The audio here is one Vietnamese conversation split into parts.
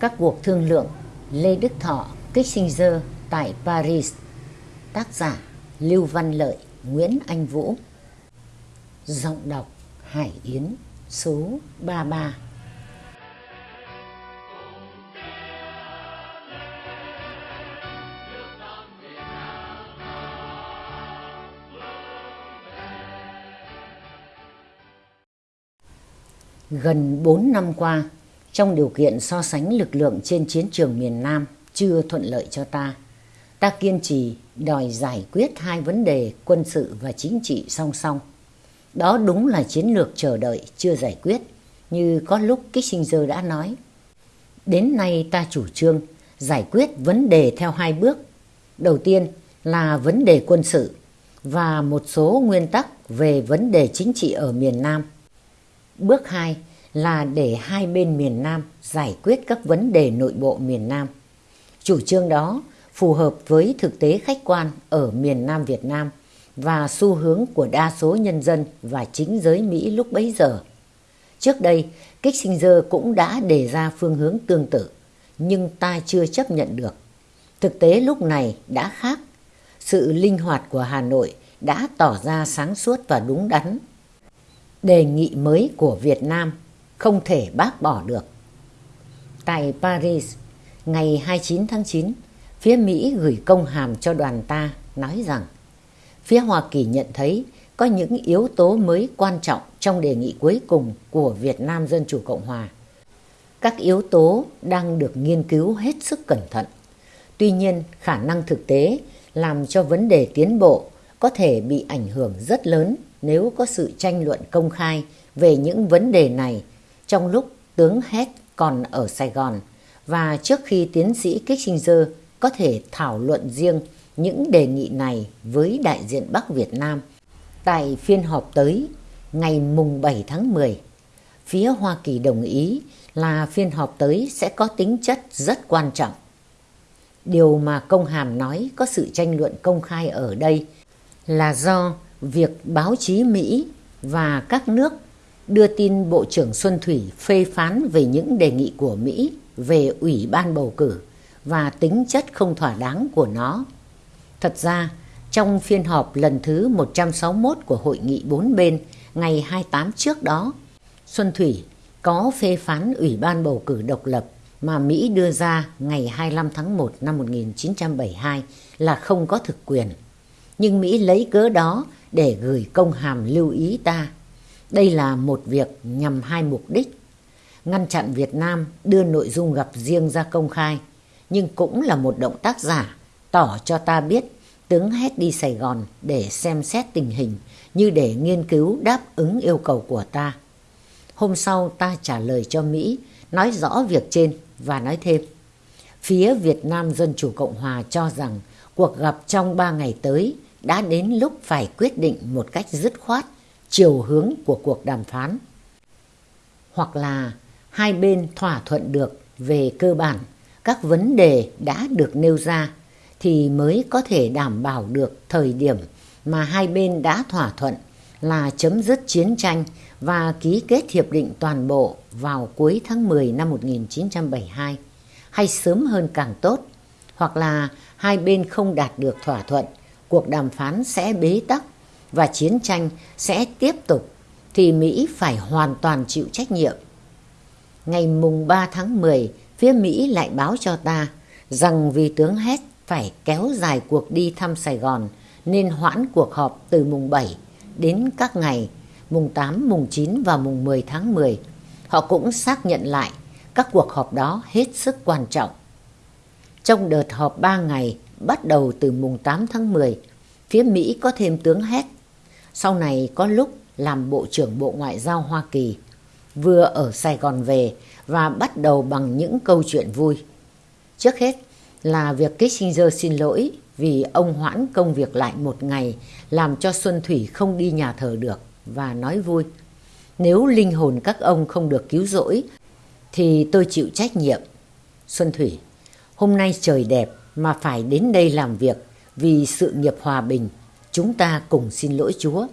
Các cuộc thương lượng Lê Đức Thọ, Kissinger tại Paris. Tác giả Lưu Văn Lợi, Nguyễn Anh Vũ. Giọng đọc Hải Yến số 33 Gần 4 năm qua, trong điều kiện so sánh lực lượng trên chiến trường miền Nam chưa thuận lợi cho ta, ta kiên trì đòi giải quyết hai vấn đề quân sự và chính trị song song. Đó đúng là chiến lược chờ đợi chưa giải quyết, như có lúc Kissinger đã nói. Đến nay ta chủ trương giải quyết vấn đề theo hai bước. Đầu tiên là vấn đề quân sự và một số nguyên tắc về vấn đề chính trị ở miền Nam. Bước 2 là để hai bên miền Nam giải quyết các vấn đề nội bộ miền Nam. Chủ trương đó phù hợp với thực tế khách quan ở miền Nam Việt Nam và xu hướng của đa số nhân dân và chính giới Mỹ lúc bấy giờ. Trước đây, Kissinger cũng đã đề ra phương hướng tương tự, nhưng ta chưa chấp nhận được. Thực tế lúc này đã khác. Sự linh hoạt của Hà Nội đã tỏ ra sáng suốt và đúng đắn. Đề nghị mới của Việt Nam không thể bác bỏ được. Tại Paris, ngày 29 tháng 9, phía Mỹ gửi công hàm cho đoàn ta nói rằng phía Hoa Kỳ nhận thấy có những yếu tố mới quan trọng trong đề nghị cuối cùng của Việt Nam Dân Chủ Cộng Hòa. Các yếu tố đang được nghiên cứu hết sức cẩn thận. Tuy nhiên, khả năng thực tế làm cho vấn đề tiến bộ có thể bị ảnh hưởng rất lớn nếu có sự tranh luận công khai về những vấn đề này trong lúc tướng Hét còn ở Sài Gòn và trước khi tiến sĩ Kissinger có thể thảo luận riêng những đề nghị này với đại diện Bắc Việt Nam, tại phiên họp tới ngày mùng 7 tháng 10. Phía Hoa Kỳ đồng ý là phiên họp tới sẽ có tính chất rất quan trọng. Điều mà công hàm nói có sự tranh luận công khai ở đây là do việc báo chí Mỹ và các nước đưa tin Bộ trưởng Xuân Thủy phê phán về những đề nghị của Mỹ về Ủy ban bầu cử và tính chất không thỏa đáng của nó. Thật ra, trong phiên họp lần thứ 161 của Hội nghị bốn bên ngày 28 trước đó, Xuân Thủy có phê phán Ủy ban bầu cử độc lập mà Mỹ đưa ra ngày 25 tháng 1 năm 1972 là không có thực quyền. Nhưng Mỹ lấy cớ đó để gửi công hàm lưu ý ta đây là một việc nhằm hai mục đích. Ngăn chặn Việt Nam đưa nội dung gặp riêng ra công khai, nhưng cũng là một động tác giả tỏ cho ta biết tướng hét đi Sài Gòn để xem xét tình hình như để nghiên cứu đáp ứng yêu cầu của ta. Hôm sau ta trả lời cho Mỹ, nói rõ việc trên và nói thêm. Phía Việt Nam Dân Chủ Cộng Hòa cho rằng cuộc gặp trong ba ngày tới đã đến lúc phải quyết định một cách dứt khoát chiều hướng của cuộc đàm phán. Hoặc là hai bên thỏa thuận được về cơ bản, các vấn đề đã được nêu ra thì mới có thể đảm bảo được thời điểm mà hai bên đã thỏa thuận là chấm dứt chiến tranh và ký kết hiệp định toàn bộ vào cuối tháng 10 năm 1972 hay sớm hơn càng tốt, hoặc là hai bên không đạt được thỏa thuận, cuộc đàm phán sẽ bế tắc và chiến tranh sẽ tiếp tục thì Mỹ phải hoàn toàn chịu trách nhiệm. Ngày mùng 3 tháng 10, phía Mỹ lại báo cho ta rằng vì tướng Hét phải kéo dài cuộc đi thăm Sài Gòn nên hoãn cuộc họp từ mùng 7 đến các ngày mùng 8, mùng 9 và mùng 10 tháng 10. Họ cũng xác nhận lại các cuộc họp đó hết sức quan trọng. Trong đợt họp 3 ngày bắt đầu từ mùng 8 tháng 10, phía Mỹ có thêm tướng Hét sau này có lúc làm Bộ trưởng Bộ Ngoại giao Hoa Kỳ, vừa ở Sài Gòn về và bắt đầu bằng những câu chuyện vui. Trước hết là việc Kissinger xin lỗi vì ông hoãn công việc lại một ngày làm cho Xuân Thủy không đi nhà thờ được và nói vui. Nếu linh hồn các ông không được cứu rỗi thì tôi chịu trách nhiệm. Xuân Thủy, hôm nay trời đẹp mà phải đến đây làm việc vì sự nghiệp hòa bình chúng ta cùng xin lỗi Chúa.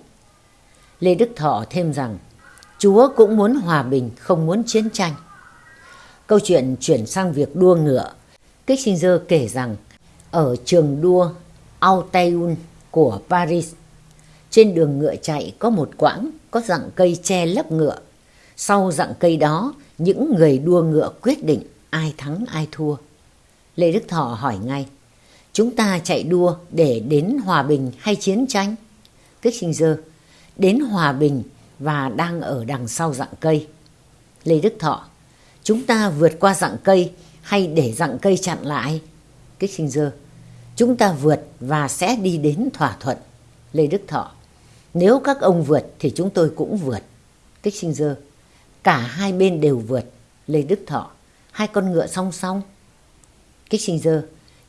Lê Đức Thọ thêm rằng, Chúa cũng muốn hòa bình, không muốn chiến tranh. Câu chuyện chuyển sang việc đua ngựa. Kissinger kể rằng ở trường đua Auteuil của Paris, trên đường ngựa chạy có một quãng có dạng cây che lấp ngựa. Sau dạng cây đó, những người đua ngựa quyết định ai thắng ai thua. Lê Đức Thọ hỏi ngay, chúng ta chạy đua để đến hòa bình hay chiến tranh? Kissinger, đến hòa bình và đang ở đằng sau dạng cây. Lê Đức Thọ, chúng ta vượt qua dạng cây hay để dạng cây chặn lại? Kissinger, chúng ta vượt và sẽ đi đến thỏa thuận. Lê Đức Thọ, nếu các ông vượt thì chúng tôi cũng vượt. Kissinger, cả hai bên đều vượt. Lê Đức Thọ, hai con ngựa song song. Kissinger,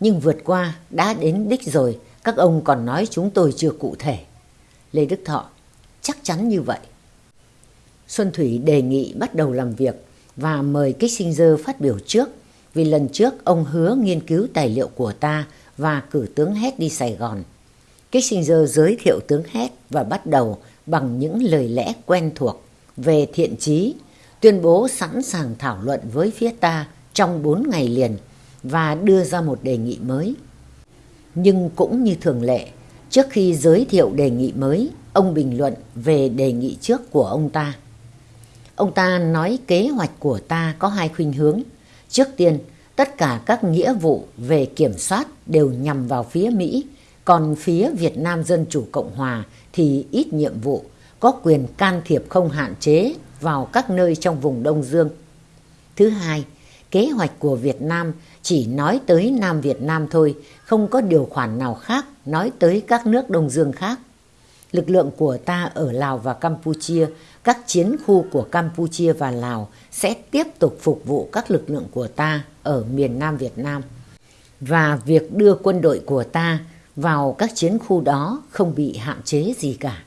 nhưng vượt qua đã đến đích rồi, các ông còn nói chúng tôi chưa cụ thể. Lê Đức Thọ, chắc chắn như vậy. Xuân Thủy đề nghị bắt đầu làm việc và mời Kissinger phát biểu trước vì lần trước ông hứa nghiên cứu tài liệu của ta và cử tướng Hét đi Sài Gòn. Kissinger giới thiệu tướng Hét và bắt đầu bằng những lời lẽ quen thuộc về thiện trí, tuyên bố sẵn sàng thảo luận với phía ta trong 4 ngày liền và đưa ra một đề nghị mới. Nhưng cũng như thường lệ, trước khi giới thiệu đề nghị mới, ông bình luận về đề nghị trước của ông ta. Ông ta nói kế hoạch của ta có hai khuynh hướng. Trước tiên, tất cả các nghĩa vụ về kiểm soát đều nhằm vào phía Mỹ, còn phía Việt Nam Dân Chủ Cộng Hòa thì ít nhiệm vụ, có quyền can thiệp không hạn chế vào các nơi trong vùng Đông Dương. Thứ hai, kế hoạch của Việt Nam chỉ nói tới Nam Việt Nam thôi, không có điều khoản nào khác nói tới các nước Đông Dương khác. Lực lượng của ta ở Lào và Campuchia, các chiến khu của Campuchia và Lào sẽ tiếp tục phục vụ các lực lượng của ta ở miền Nam Việt Nam. Và việc đưa quân đội của ta vào các chiến khu đó không bị hạn chế gì cả.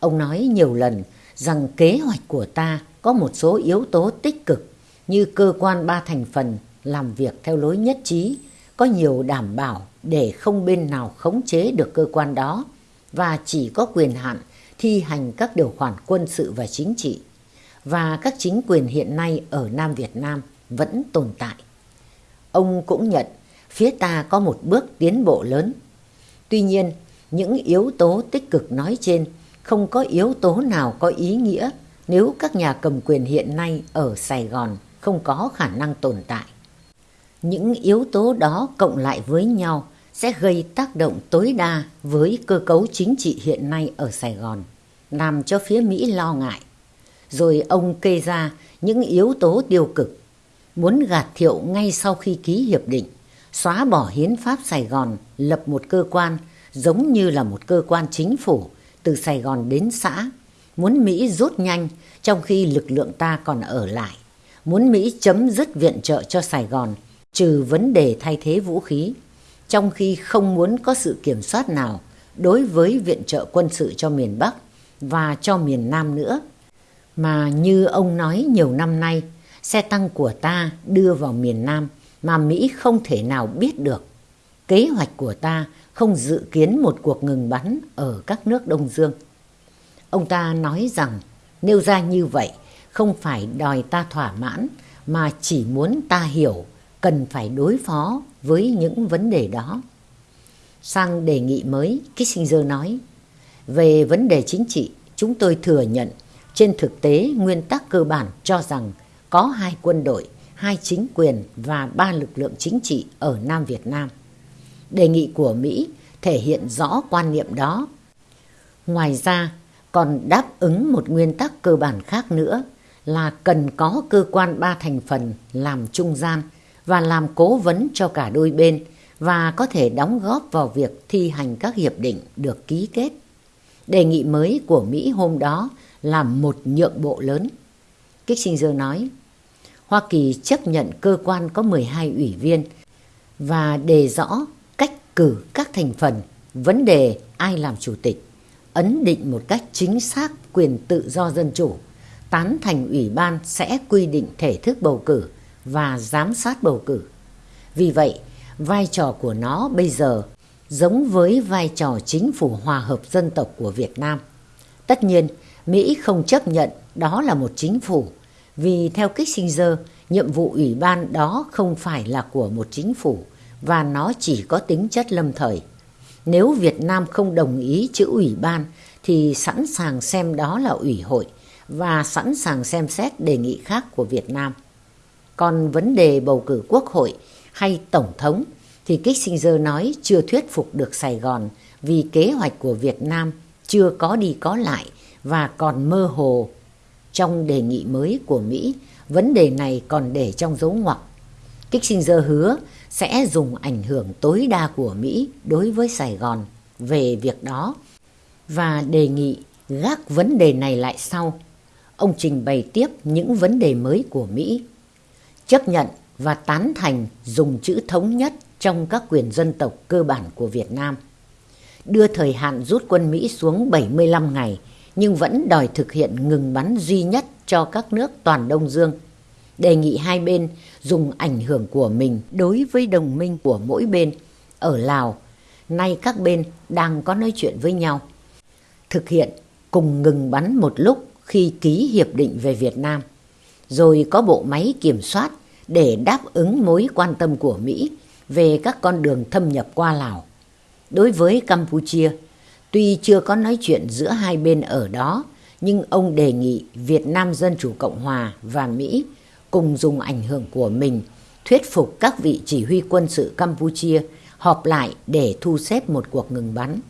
Ông nói nhiều lần rằng kế hoạch của ta có một số yếu tố tích cực như cơ quan ba thành phần làm việc theo lối nhất trí, có nhiều đảm bảo để không bên nào khống chế được cơ quan đó và chỉ có quyền hạn thi hành các điều khoản quân sự và chính trị. Và các chính quyền hiện nay ở Nam Việt Nam vẫn tồn tại. Ông cũng nhận phía ta có một bước tiến bộ lớn. Tuy nhiên, những yếu tố tích cực nói trên không có yếu tố nào có ý nghĩa nếu các nhà cầm quyền hiện nay ở Sài Gòn không có khả năng tồn tại. Những yếu tố đó cộng lại với nhau sẽ gây tác động tối đa với cơ cấu chính trị hiện nay ở Sài Gòn, làm cho phía Mỹ lo ngại. Rồi ông kê ra những yếu tố tiêu cực, muốn gạt thiệu ngay sau khi ký hiệp định, xóa bỏ hiến pháp Sài Gòn, lập một cơ quan giống như là một cơ quan chính phủ từ Sài Gòn đến xã, muốn Mỹ rút nhanh trong khi lực lượng ta còn ở lại, muốn Mỹ chấm dứt viện trợ cho Sài Gòn, trừ vấn đề thay thế vũ khí trong khi không muốn có sự kiểm soát nào đối với viện trợ quân sự cho miền Bắc và cho miền Nam nữa. Mà như ông nói nhiều năm nay, xe tăng của ta đưa vào miền Nam mà Mỹ không thể nào biết được. Kế hoạch của ta không dự kiến một cuộc ngừng bắn ở các nước Đông Dương. Ông ta nói rằng nêu ra như vậy không phải đòi ta thỏa mãn mà chỉ muốn ta hiểu cần phải đối phó với những vấn đề đó. Sang đề nghị mới, Kissinger nói, về vấn đề chính trị, chúng tôi thừa nhận trên thực tế nguyên tắc cơ bản cho rằng có hai quân đội, hai chính quyền và ba lực lượng chính trị ở Nam Việt Nam. Đề nghị của Mỹ thể hiện rõ quan niệm đó. Ngoài ra, còn đáp ứng một nguyên tắc cơ bản khác nữa là cần có cơ quan ba thành phần làm trung gian và làm cố vấn cho cả đôi bên và có thể đóng góp vào việc thi hành các hiệp định được ký kết. Đề nghị mới của Mỹ hôm đó là một nhượng bộ lớn. Kissinger nói, Hoa Kỳ chấp nhận cơ quan có 12 ủy viên và đề rõ cách cử các thành phần, vấn đề ai làm chủ tịch, ấn định một cách chính xác quyền tự do dân chủ, tán thành ủy ban sẽ quy định thể thức bầu cử và giám sát bầu cử. Vì vậy, vai trò của nó bây giờ giống với vai trò chính phủ hòa hợp dân tộc của Việt Nam. Tất nhiên, Mỹ không chấp nhận đó là một chính phủ Vì theo Kissinger, nhiệm vụ ủy ban đó không phải là của một chính phủ và nó chỉ có tính chất lâm thời. Nếu Việt Nam không đồng ý chữ ủy ban thì sẵn sàng xem đó là ủy hội và sẵn sàng xem xét đề nghị khác của Việt Nam. Còn vấn đề bầu cử quốc hội hay tổng thống thì Kissinger nói chưa thuyết phục được Sài Gòn vì kế hoạch của Việt Nam chưa có đi có lại và còn mơ hồ. Trong đề nghị mới của Mỹ, vấn đề này còn để trong dấu ngoặc. Kissinger hứa sẽ dùng ảnh hưởng tối đa của Mỹ đối với Sài Gòn về việc đó và đề nghị gác vấn đề này lại sau. Ông trình bày tiếp những vấn đề mới của Mỹ. Chấp nhận và tán thành dùng chữ thống nhất trong các quyền dân tộc cơ bản của Việt Nam. Đưa thời hạn rút quân Mỹ xuống 75 ngày nhưng vẫn đòi thực hiện ngừng bắn duy nhất cho các nước toàn Đông Dương. Đề nghị hai bên dùng ảnh hưởng của mình đối với đồng minh của mỗi bên. Ở Lào, nay các bên đang có nói chuyện với nhau. Thực hiện cùng ngừng bắn một lúc khi ký hiệp định về Việt Nam. Rồi có bộ máy kiểm soát để đáp ứng mối quan tâm của Mỹ về các con đường thâm nhập qua Lào. Đối với Campuchia, tuy chưa có nói chuyện giữa hai bên ở đó, nhưng ông đề nghị Việt Nam Dân Chủ Cộng Hòa và Mỹ cùng dùng ảnh hưởng của mình thuyết phục các vị chỉ huy quân sự Campuchia họp lại để thu xếp một cuộc ngừng bắn.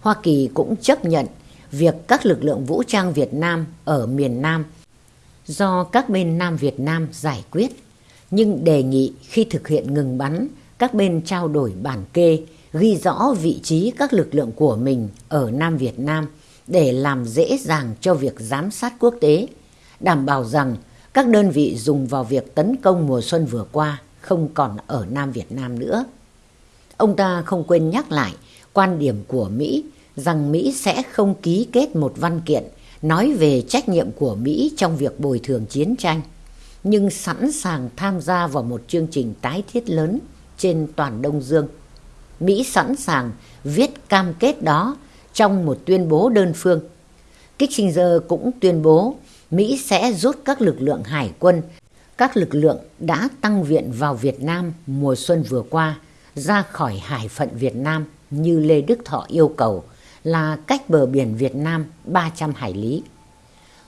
Hoa Kỳ cũng chấp nhận việc các lực lượng vũ trang Việt Nam ở miền Nam do các bên Nam Việt Nam giải quyết, nhưng đề nghị khi thực hiện ngừng bắn, các bên trao đổi bản kê, ghi rõ vị trí các lực lượng của mình ở Nam Việt Nam để làm dễ dàng cho việc giám sát quốc tế, đảm bảo rằng các đơn vị dùng vào việc tấn công mùa xuân vừa qua không còn ở Nam Việt Nam nữa. Ông ta không quên nhắc lại quan điểm của Mỹ rằng Mỹ sẽ không ký kết một văn kiện nói về trách nhiệm của Mỹ trong việc bồi thường chiến tranh, nhưng sẵn sàng tham gia vào một chương trình tái thiết lớn trên toàn Đông Dương. Mỹ sẵn sàng viết cam kết đó trong một tuyên bố đơn phương. Kissinger cũng tuyên bố Mỹ sẽ rút các lực lượng hải quân, các lực lượng đã tăng viện vào Việt Nam mùa xuân vừa qua ra khỏi hải phận Việt Nam như Lê Đức Thọ yêu cầu là cách bờ biển Việt Nam 300 hải lý.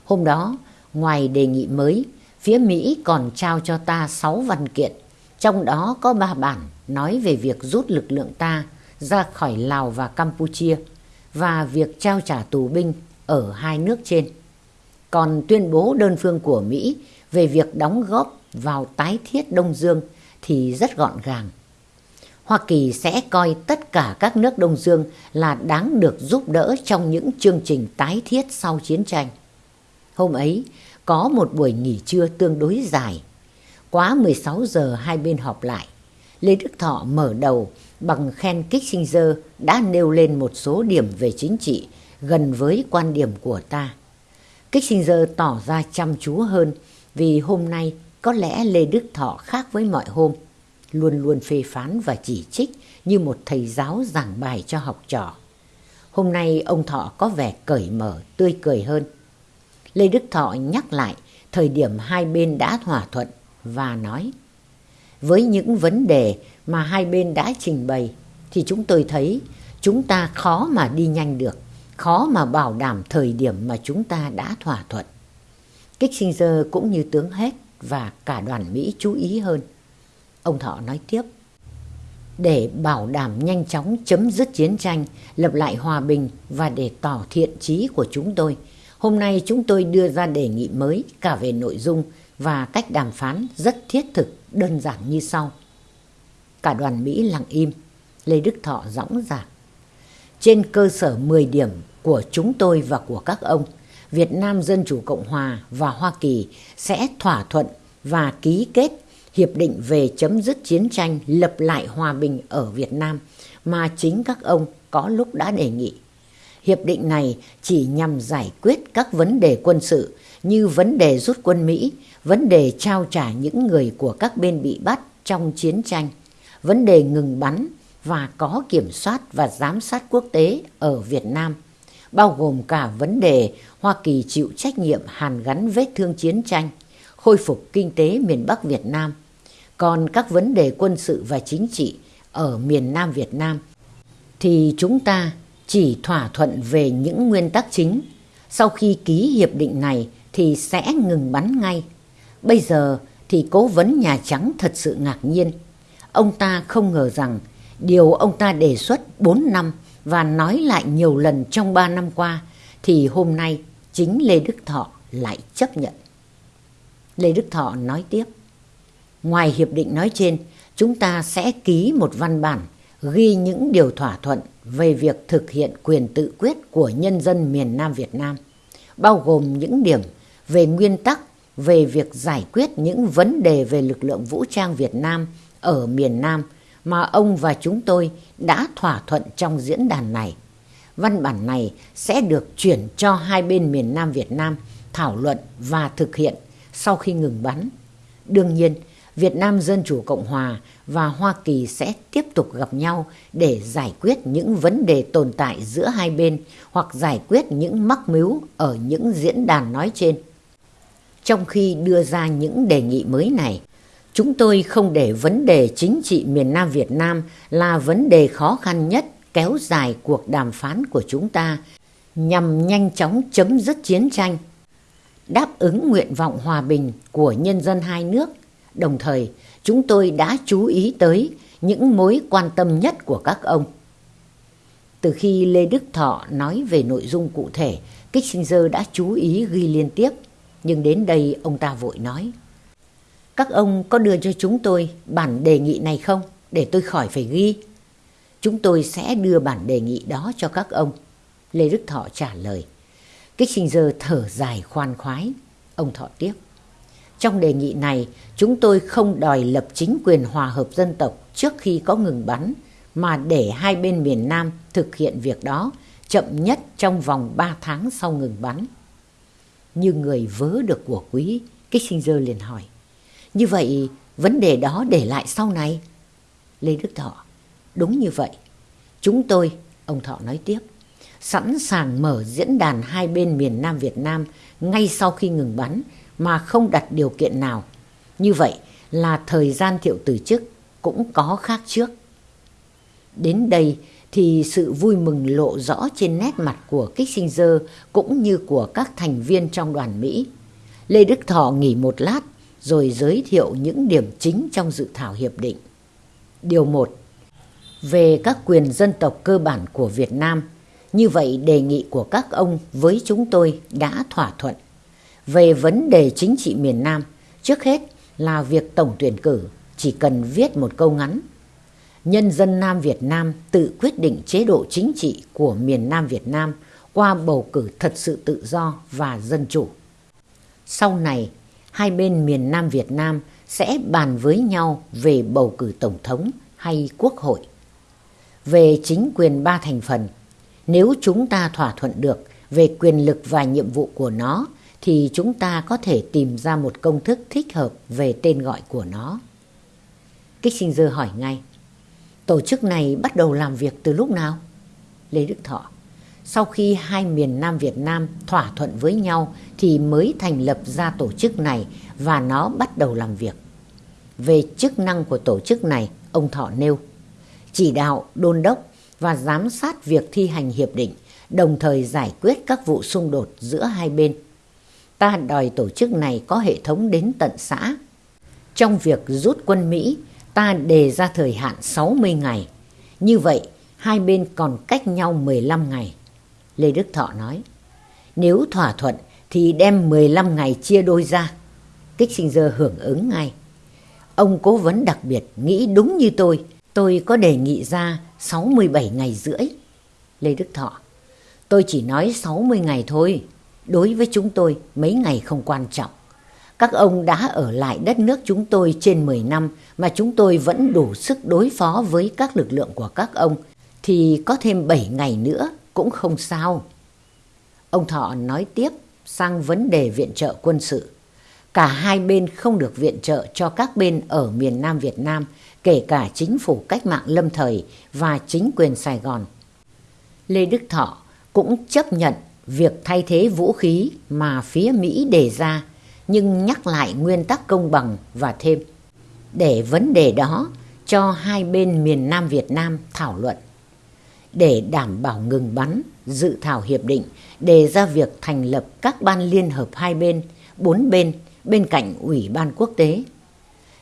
Hôm đó, ngoài đề nghị mới, phía Mỹ còn trao cho ta 6 văn kiện, trong đó có 3 bản nói về việc rút lực lượng ta ra khỏi Lào và Campuchia và việc trao trả tù binh ở hai nước trên. Còn tuyên bố đơn phương của Mỹ về việc đóng góp vào tái thiết Đông Dương thì rất gọn gàng. Hoa Kỳ sẽ coi tất cả các nước Đông Dương là đáng được giúp đỡ trong những chương trình tái thiết sau chiến tranh. Hôm ấy, có một buổi nghỉ trưa tương đối dài. Quá 16 giờ hai bên họp lại. Lê Đức Thọ mở đầu bằng khen Kissinger đã nêu lên một số điểm về chính trị gần với quan điểm của ta. Kissinger tỏ ra chăm chú hơn vì hôm nay có lẽ Lê Đức Thọ khác với mọi hôm luôn luôn phê phán và chỉ trích như một thầy giáo giảng bài cho học trò. Hôm nay ông Thọ có vẻ cởi mở, tươi cười hơn. Lê Đức Thọ nhắc lại thời điểm hai bên đã thỏa thuận và nói Với những vấn đề mà hai bên đã trình bày thì chúng tôi thấy chúng ta khó mà đi nhanh được, khó mà bảo đảm thời điểm mà chúng ta đã thỏa thuận. Kissinger cũng như tướng hết và cả đoàn Mỹ chú ý hơn. Ông Thọ nói tiếp. Để bảo đảm nhanh chóng chấm dứt chiến tranh, lập lại hòa bình và để tỏ thiện chí của chúng tôi, hôm nay chúng tôi đưa ra đề nghị mới cả về nội dung và cách đàm phán rất thiết thực, đơn giản như sau. Cả đoàn Mỹ lặng im, Lê Đức Thọ dõng dạc. Trên cơ sở 10 điểm của chúng tôi và của các ông, Việt Nam Dân Chủ Cộng Hòa và Hoa Kỳ sẽ thỏa thuận và ký kết hiệp định về chấm dứt chiến tranh lập lại hòa bình ở Việt Nam mà chính các ông có lúc đã đề nghị. Hiệp định này chỉ nhằm giải quyết các vấn đề quân sự như vấn đề rút quân Mỹ, vấn đề trao trả những người của các bên bị bắt trong chiến tranh, vấn đề ngừng bắn và có kiểm soát và giám sát quốc tế ở Việt Nam, bao gồm cả vấn đề Hoa Kỳ chịu trách nhiệm hàn gắn vết thương chiến tranh khôi phục kinh tế miền Bắc Việt Nam. Còn các vấn đề quân sự và chính trị ở miền Nam Việt Nam thì chúng ta chỉ thỏa thuận về những nguyên tắc chính. Sau khi ký hiệp định này thì sẽ ngừng bắn ngay. Bây giờ thì cố vấn Nhà Trắng thật sự ngạc nhiên. Ông ta không ngờ rằng điều ông ta đề xuất 4 năm và nói lại nhiều lần trong 3 năm qua thì hôm nay chính Lê Đức Thọ lại chấp nhận. Lê Đức Thọ nói tiếp. Ngoài hiệp định nói trên, chúng ta sẽ ký một văn bản ghi những điều thỏa thuận về việc thực hiện quyền tự quyết của nhân dân miền Nam Việt Nam, bao gồm những điểm về nguyên tắc về việc giải quyết những vấn đề về lực lượng vũ trang Việt Nam ở miền Nam mà ông và chúng tôi đã thỏa thuận trong diễn đàn này. Văn bản này sẽ được chuyển cho hai bên miền Nam Việt Nam thảo luận và thực hiện sau khi ngừng bắn. Đương nhiên, Việt Nam Dân Chủ Cộng Hòa và Hoa Kỳ sẽ tiếp tục gặp nhau để giải quyết những vấn đề tồn tại giữa hai bên hoặc giải quyết những mắc mưu ở những diễn đàn nói trên. Trong khi đưa ra những đề nghị mới này, chúng tôi không để vấn đề chính trị miền Nam Việt Nam là vấn đề khó khăn nhất kéo dài cuộc đàm phán của chúng ta nhằm nhanh chóng chấm dứt chiến tranh, đáp ứng nguyện vọng hòa bình của nhân dân hai nước. Đồng thời, chúng tôi đã chú ý tới những mối quan tâm nhất của các ông. Từ khi Lê Đức Thọ nói về nội dung cụ thể, Kissinger đã chú ý ghi liên tiếp, nhưng đến đây ông ta vội nói. Các ông có đưa cho chúng tôi bản đề nghị này không, để tôi khỏi phải ghi? Chúng tôi sẽ đưa bản đề nghị đó cho các ông. Lê Đức Thọ trả lời. Kissinger thở dài khoan khoái. Ông Thọ tiếp. Trong đề nghị này, chúng tôi không đòi lập chính quyền hòa hợp dân tộc trước khi có ngừng bắn, mà để hai bên miền Nam thực hiện việc đó chậm nhất trong vòng 3 tháng sau ngừng bắn. Như người vớ được của quý, Kissinger liền hỏi. Như vậy, vấn đề đó để lại sau này? Lê Đức Thọ. Đúng như vậy. Chúng tôi, ông Thọ nói tiếp, sẵn sàng mở diễn đàn hai bên miền Nam Việt Nam ngay sau khi ngừng bắn mà không đặt điều kiện nào. Như vậy là thời gian thiệu từ chức cũng có khác trước. Đến đây thì sự vui mừng lộ rõ trên nét mặt của Kissinger cũng như của các thành viên trong đoàn Mỹ. Lê Đức Thọ nghỉ một lát rồi giới thiệu những điểm chính trong dự thảo hiệp định. Điều 1. Về các quyền dân tộc cơ bản của Việt Nam, như vậy đề nghị của các ông với chúng tôi đã thỏa thuận. Về vấn đề chính trị miền Nam, trước hết là việc tổng tuyển cử chỉ cần viết một câu ngắn. Nhân dân Nam Việt Nam tự quyết định chế độ chính trị của miền Nam Việt Nam qua bầu cử thật sự tự do và dân chủ. Sau này, hai bên miền Nam Việt Nam sẽ bàn với nhau về bầu cử tổng thống hay quốc hội. Về chính quyền ba thành phần, nếu chúng ta thỏa thuận được về quyền lực và nhiệm vụ của nó thì chúng ta có thể tìm ra một công thức thích hợp về tên gọi của nó. Kissinger hỏi ngay, tổ chức này bắt đầu làm việc từ lúc nào? Lê Đức Thọ, sau khi hai miền Nam Việt Nam thỏa thuận với nhau thì mới thành lập ra tổ chức này và nó bắt đầu làm việc. Về chức năng của tổ chức này, ông Thọ nêu, chỉ đạo, đôn đốc và giám sát việc thi hành hiệp định, đồng thời giải quyết các vụ xung đột giữa hai bên ta đòi tổ chức này có hệ thống đến tận xã. Trong việc rút quân Mỹ, ta đề ra thời hạn 60 ngày. Như vậy, hai bên còn cách nhau 15 ngày. Lê Đức Thọ nói, nếu thỏa thuận thì đem 15 ngày chia đôi ra. Kích Sinh Dơ hưởng ứng ngay. Ông cố vấn đặc biệt nghĩ đúng như tôi, tôi có đề nghị ra 67 ngày rưỡi. Lê Đức Thọ, tôi chỉ nói 60 ngày thôi. Đối với chúng tôi, mấy ngày không quan trọng. Các ông đã ở lại đất nước chúng tôi trên 10 năm mà chúng tôi vẫn đủ sức đối phó với các lực lượng của các ông, thì có thêm 7 ngày nữa cũng không sao. Ông Thọ nói tiếp sang vấn đề viện trợ quân sự. Cả hai bên không được viện trợ cho các bên ở miền Nam Việt Nam, kể cả chính phủ cách mạng lâm thời và chính quyền Sài Gòn. Lê Đức Thọ cũng chấp nhận việc thay thế vũ khí mà phía Mỹ đề ra, nhưng nhắc lại nguyên tắc công bằng và thêm để vấn đề đó cho hai bên miền Nam Việt Nam thảo luận. Để đảm bảo ngừng bắn, dự thảo hiệp định đề ra việc thành lập các ban liên hợp hai bên, bốn bên bên cạnh Ủy ban quốc tế.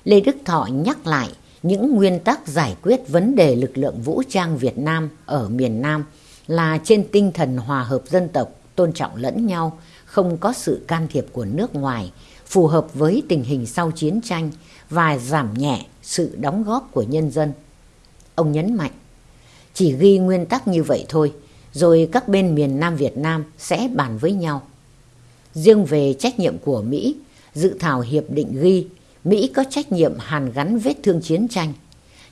Lê Đức Thọ nhắc lại những nguyên tắc giải quyết vấn đề lực lượng vũ trang Việt Nam ở miền Nam là trên tinh thần hòa hợp dân tộc, tôn trọng lẫn nhau, không có sự can thiệp của nước ngoài, phù hợp với tình hình sau chiến tranh và giảm nhẹ sự đóng góp của nhân dân. Ông nhấn mạnh, chỉ ghi nguyên tắc như vậy thôi, rồi các bên miền Nam Việt Nam sẽ bàn với nhau. Riêng về trách nhiệm của Mỹ, dự thảo hiệp định ghi Mỹ có trách nhiệm hàn gắn vết thương chiến tranh,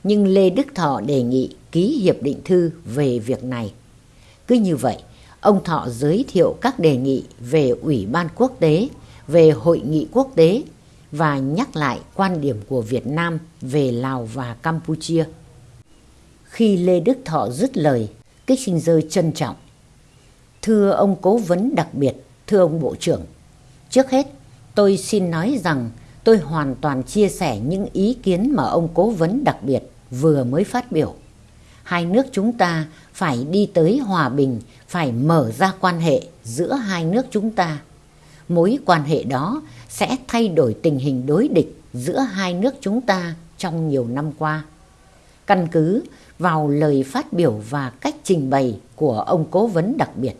nhưng Lê Đức Thọ đề nghị ký hiệp định thư về việc này. Cứ như vậy, ông Thọ giới thiệu các đề nghị về Ủy ban quốc tế, về hội nghị quốc tế và nhắc lại quan điểm của Việt Nam về Lào và Campuchia. Khi Lê Đức Thọ dứt lời, Kissinger trân trọng. Thưa ông cố vấn đặc biệt, thưa ông Bộ trưởng, trước hết tôi xin nói rằng tôi hoàn toàn chia sẻ những ý kiến mà ông cố vấn đặc biệt vừa mới phát biểu. Hai nước chúng ta phải đi tới hòa bình, phải mở ra quan hệ giữa hai nước chúng ta. Mối quan hệ đó sẽ thay đổi tình hình đối địch giữa hai nước chúng ta trong nhiều năm qua. Căn cứ vào lời phát biểu và cách trình bày của ông cố vấn đặc biệt,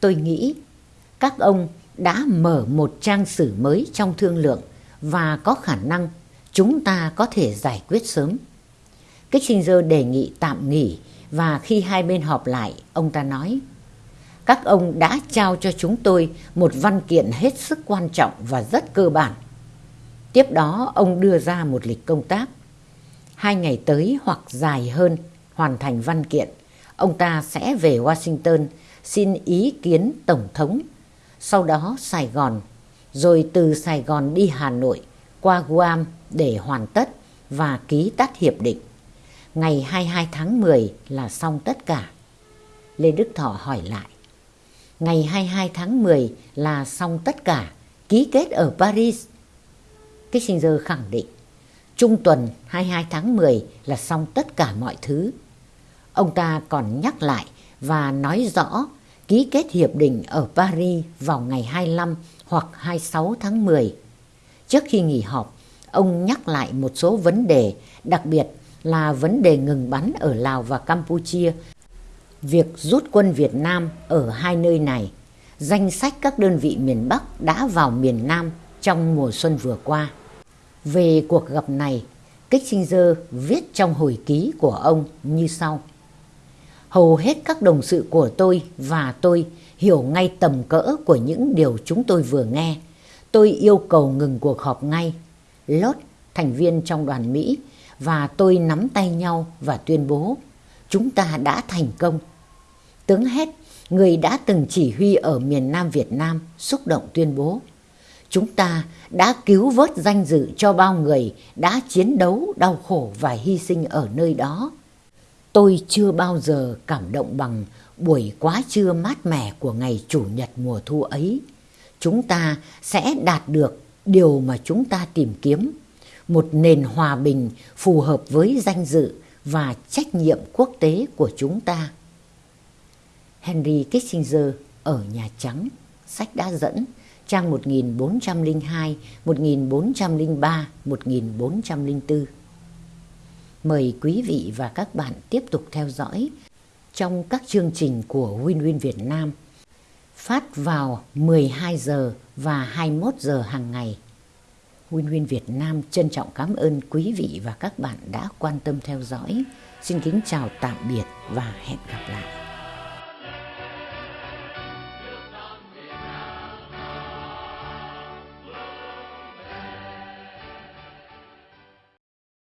tôi nghĩ các ông đã mở một trang sử mới trong thương lượng và có khả năng chúng ta có thể giải quyết sớm. Kissinger đề nghị tạm nghỉ và khi hai bên họp lại, ông ta nói Các ông đã trao cho chúng tôi một văn kiện hết sức quan trọng và rất cơ bản. Tiếp đó, ông đưa ra một lịch công tác. Hai ngày tới hoặc dài hơn hoàn thành văn kiện, ông ta sẽ về Washington xin ý kiến Tổng thống, sau đó Sài Gòn rồi từ Sài Gòn đi Hà Nội qua Guam để hoàn tất và ký tắt hiệp định. Ngày 22 tháng 10 là xong tất cả. Lê Đức Thọ hỏi lại. Ngày 22 tháng 10 là xong tất cả, ký kết ở Paris. Kissinger khẳng định, trung tuần 22 tháng 10 là xong tất cả mọi thứ. Ông ta còn nhắc lại và nói rõ ký kết hiệp định ở Paris vào ngày 25 hoặc 26 tháng 10. Trước khi nghỉ họp, ông nhắc lại một số vấn đề, đặc biệt là vấn đề ngừng bắn ở Lào và Campuchia, việc rút quân Việt Nam ở hai nơi này, danh sách các đơn vị miền Bắc đã vào miền Nam trong mùa xuân vừa qua. Về cuộc gặp này, Kissinger viết trong hồi ký của ông như sau. Hầu hết các đồng sự của tôi và tôi hiểu ngay tầm cỡ của những điều chúng tôi vừa nghe. Tôi yêu cầu ngừng cuộc họp ngay. Lốt, thành viên trong đoàn Mỹ, và tôi nắm tay nhau và tuyên bố chúng ta đã thành công. Tướng Hét, người đã từng chỉ huy ở miền Nam Việt Nam, xúc động tuyên bố chúng ta đã cứu vớt danh dự cho bao người đã chiến đấu, đau khổ và hy sinh ở nơi đó. Tôi chưa bao giờ cảm động bằng buổi quá trưa mát mẻ của ngày Chủ nhật mùa thu ấy. Chúng ta sẽ đạt được điều mà chúng ta tìm kiếm, một nền hòa bình phù hợp với danh dự và trách nhiệm quốc tế của chúng ta. Henry Kissinger ở Nhà Trắng, sách đã dẫn, trang 1402, 1403, 1404. Mời quý vị và các bạn tiếp tục theo dõi trong các chương trình của Win Win Việt Nam, phát vào 12 giờ và 21 giờ hàng ngày. Win Win Việt Nam trân trọng cảm ơn quý vị và các bạn đã quan tâm theo dõi. Xin kính chào tạm biệt và hẹn gặp lại.